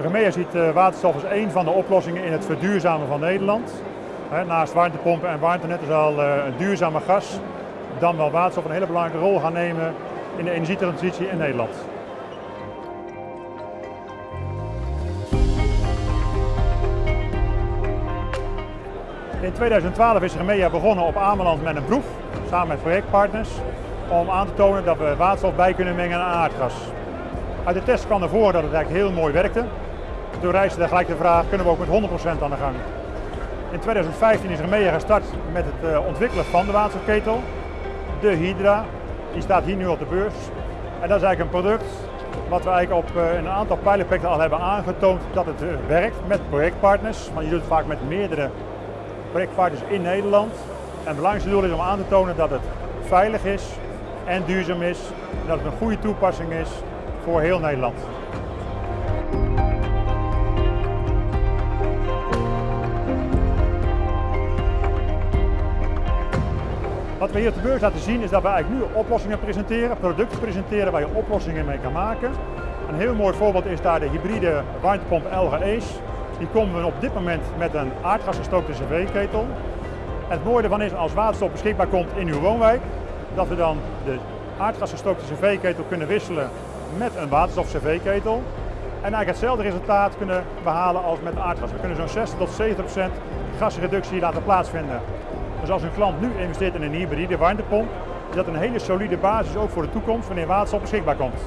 Remea ziet eh, waterstof als een van de oplossingen in het verduurzamen van Nederland. Naast warmtepompen en warmtenetten zal een eh, duurzame gas, dan wel waterstof, een hele belangrijke rol gaan nemen in de energietransitie in Nederland. In 2012 is Remea begonnen op Ameland met een proef, samen met projectpartners, om aan te tonen dat we waterstof bij kunnen mengen aan aardgas. Uit de test kwam ervoor dat het eigenlijk heel mooi werkte. Toen reisde gelijk de vraag, kunnen we ook met 100% aan de gang? In 2015 is Remea gestart met het uh, ontwikkelen van de waterstofketel, de Hydra. Die staat hier nu op de beurs. En dat is eigenlijk een product wat we eigenlijk op uh, een aantal pilotprojecten al hebben aangetoond dat het uh, werkt met projectpartners. Want je doet het vaak met meerdere projectpartners in Nederland. En het belangrijkste doel is om aan te tonen dat het veilig is en duurzaam is. En dat het een goede toepassing is voor heel Nederland. Wat we hier op de beurs laten zien is dat we eigenlijk nu oplossingen presenteren, producten presenteren waar je oplossingen mee kan maken. Een heel mooi voorbeeld is daar de hybride warmtepomp Ace. Die komen we op dit moment met een aardgasgestookte cv-ketel. Het mooie ervan is als waterstof beschikbaar komt in uw woonwijk, dat we dan de aardgasgestookte cv-ketel kunnen wisselen met een waterstof cv-ketel. En eigenlijk hetzelfde resultaat kunnen behalen als met aardgas. We kunnen zo'n 60 tot 70 procent gasreductie laten plaatsvinden. Dus als een klant nu investeert in een hybride warmtepomp, is dat een hele solide basis ook voor de toekomst wanneer waterstof beschikbaar komt.